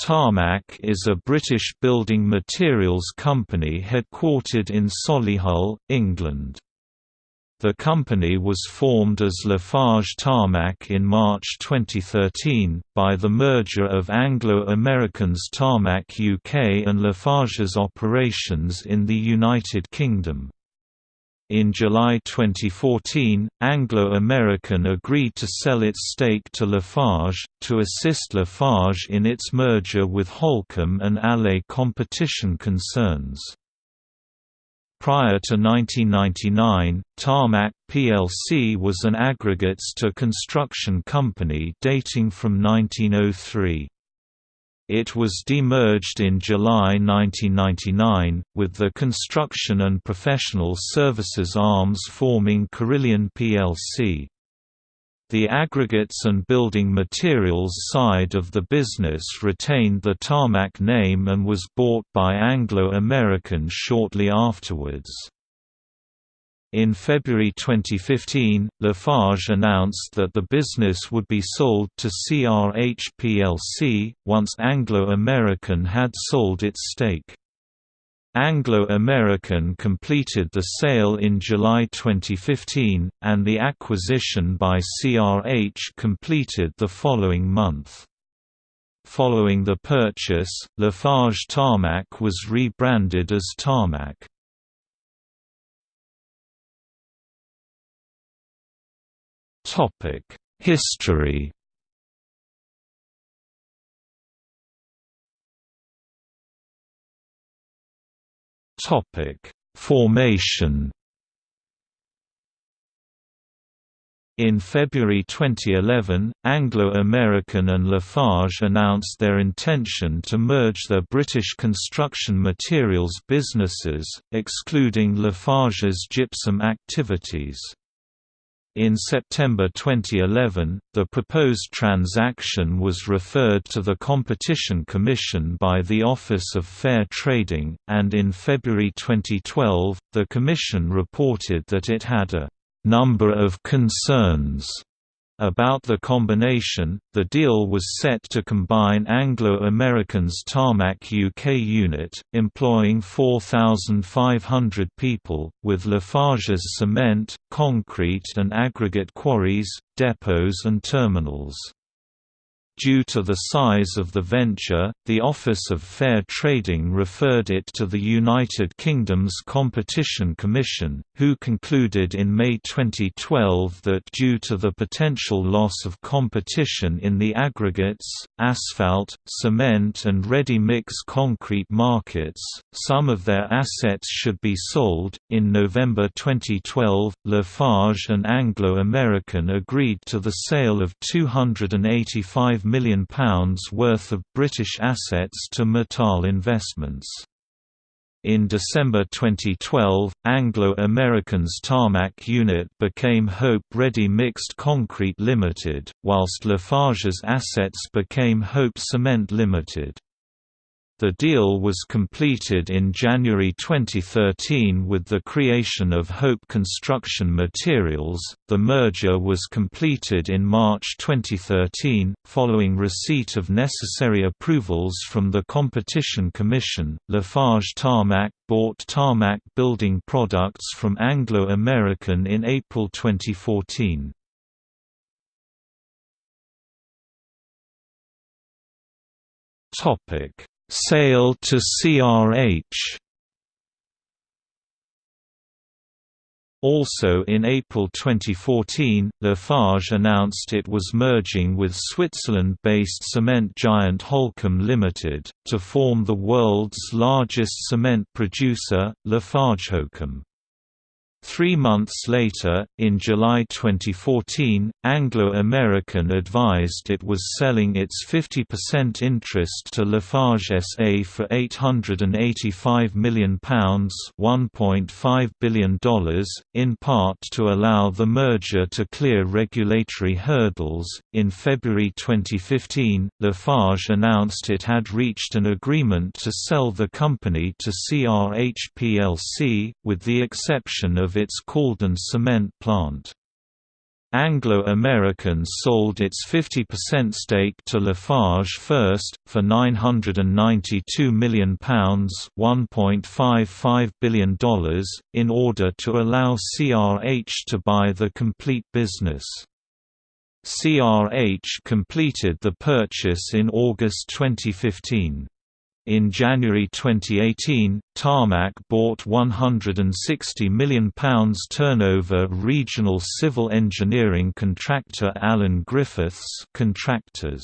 Tarmac is a British building materials company headquartered in Solihull, England. The company was formed as Lafarge Tarmac in March 2013, by the merger of Anglo-American's Tarmac UK and Lafarge's operations in the United Kingdom. In July 2014, Anglo American agreed to sell its stake to Lafarge, to assist Lafarge in its merger with Holcim and Allied competition concerns. Prior to 1999, Tarmac plc was an aggregates to construction company dating from 1903. It was demerged in July 1999, with the construction and professional services arms forming Carillion plc. The aggregates and building materials side of the business retained the Tarmac name and was bought by Anglo American shortly afterwards. In February 2015, Lafarge announced that the business would be sold to CRH plc, once Anglo American had sold its stake. Anglo American completed the sale in July 2015, and the acquisition by CRH completed the following month. Following the purchase, Lafarge Tarmac was rebranded as Tarmac. History. Topic: Formation. In February 2011, Anglo-American and Lafarge announced their intention to merge their British construction materials businesses, excluding Lafarge's gypsum activities. In September 2011, the proposed transaction was referred to the Competition Commission by the Office of Fair Trading, and in February 2012, the Commission reported that it had a number of concerns about the combination, the deal was set to combine Anglo-American's Tarmac UK unit, employing 4,500 people, with Lafarge's cement, concrete and aggregate quarries, depots and terminals. Due to the size of the venture, the Office of Fair Trading referred it to the United Kingdom's Competition Commission, who concluded in May 2012 that due to the potential loss of competition in the aggregates, asphalt, cement and ready-mix concrete markets, some of their assets should be sold. In November 2012, Lafarge and Anglo American agreed to the sale of 285 million worth of British assets to Mittal Investments. In December 2012, Anglo-American's Tarmac unit became Hope Ready Mixed Concrete Limited, whilst Lafarge's assets became Hope Cement Limited. The deal was completed in January 2013 with the creation of Hope Construction Materials. The merger was completed in March 2013, following receipt of necessary approvals from the Competition Commission. Lafarge Tarmac bought Tarmac Building Products from Anglo American in April 2014. Topic Sale to CRH Also in April 2014, Lafarge announced it was merging with Switzerland-based cement giant Holcim Limited, to form the world's largest cement producer, Lafarge Holcim. Three months later, in July 2014, Anglo American advised it was selling its 50% interest to Lafarge SA for £885 million $1.5 billion, in part to allow the merger to clear regulatory hurdles. In February 2015, Lafarge announced it had reached an agreement to sell the company to CRH plc, with the exception of its Cauldon cement plant. Anglo-American sold its 50% stake to Lafarge first, for £992 million $1.55 billion, in order to allow CRH to buy the complete business. CRH completed the purchase in August 2015. In January 2018, Tarmac bought £160 million turnover regional civil engineering contractor Alun Griffiths Contractors.